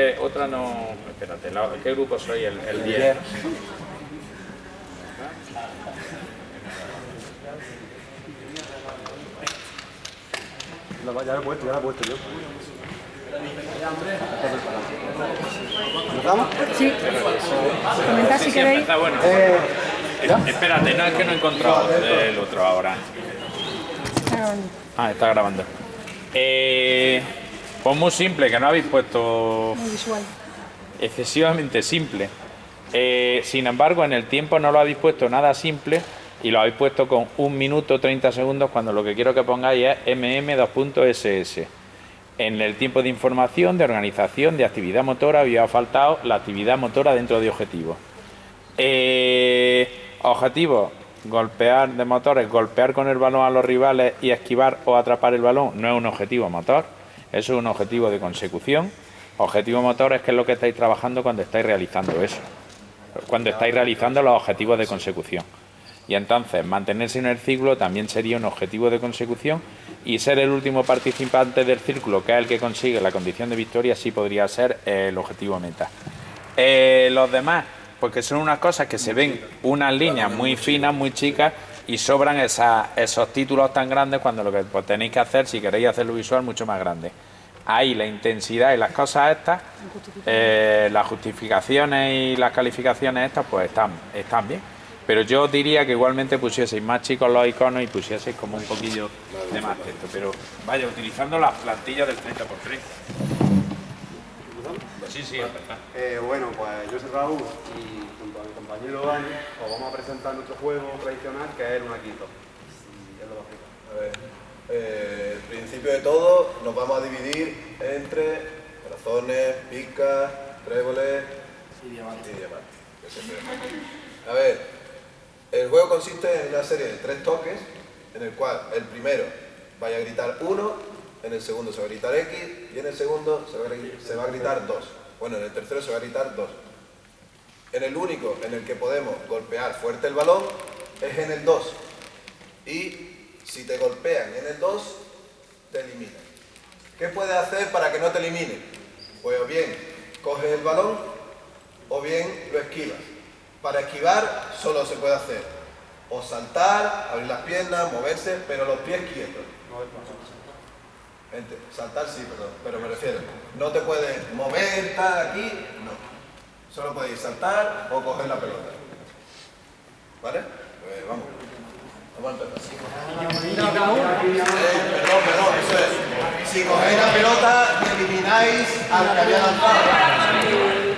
Eh, otra no... Espérate, la- ¿qué grupo soy? El, el 10. Ya lo he puesto, ya lo he puesto yo. ¿Empezamos? Sí. Comentad si queréis. bueno. Eh, Espérate, no es que no he encontrado el otro ahora. Ah, está grabando. Eh, pues muy simple, que no habéis puesto Muy visual. excesivamente simple. Eh, sin embargo, en el tiempo no lo habéis puesto nada simple y lo habéis puesto con un minuto 30 segundos cuando lo que quiero que pongáis es mm2.ss. En el tiempo de información, de organización, de actividad motora, había faltado la actividad motora dentro de objetivos. Eh, objetivos, golpear de motores, golpear con el balón a los rivales y esquivar o atrapar el balón no es un objetivo motor, eso es un objetivo de consecución. Objetivo motor es que es lo que estáis trabajando cuando estáis realizando eso, cuando estáis realizando los objetivos de consecución. Y entonces mantenerse en el círculo también sería un objetivo de consecución y ser el último participante del círculo, que es el que consigue la condición de victoria, sí podría ser el objetivo meta. Eh, los demás, porque son unas cosas que se ven unas líneas muy finas, muy chicas y sobran esa- esos títulos tan grandes cuando lo que pues, tenéis que hacer, si queréis hacerlo visual, mucho más grande. Ahí la intensidad y las cosas estas, eh, las justificaciones y las calificaciones estas, pues están, están bien. Pero yo diría que igualmente pusieseis más chicos los iconos y pusieseis como un poquillo de más texto. Pero vaya, utilizando las plantillas del 30x30. Sí, sí, empezar. eh, bueno, pues yo soy Raúl y junto a mi compañero Dani os vamos a presentar nuestro juego tradicional que es el Unaquito. Y él lo va a explicar. A ver, eh, el principio de todo nos vamos a dividir entre corazones, picas, tréboles y diamantes. que siempre es. A ver, el juego consiste en una serie de tres toques en el cual el primero vaya a gritar uno, en el segundo se va a gritar X y en el segundo se va a, gri- se va a gritar 2. Bueno, en el tercero se va a gritar 2. En el único en el que podemos golpear fuerte el balón es en el 2. Y si te golpean en el 2, te eliminan. ¿Qué puedes hacer para que no te eliminen? Pues o bien coges el balón o bien lo esquivas. Para esquivar solo se puede hacer o saltar, abrir las piernas, moverse, pero los pies quietos. Saltar sí, perdón, pero me refiero, no te puedes mover, tal, aquí, no. Solo podéis saltar o coger la pelota. ¿Vale? Pues vamos. Vamos a empezar. Eh, perdón, perdón. Si cogéis la pelota, elimináis al que había lanzado.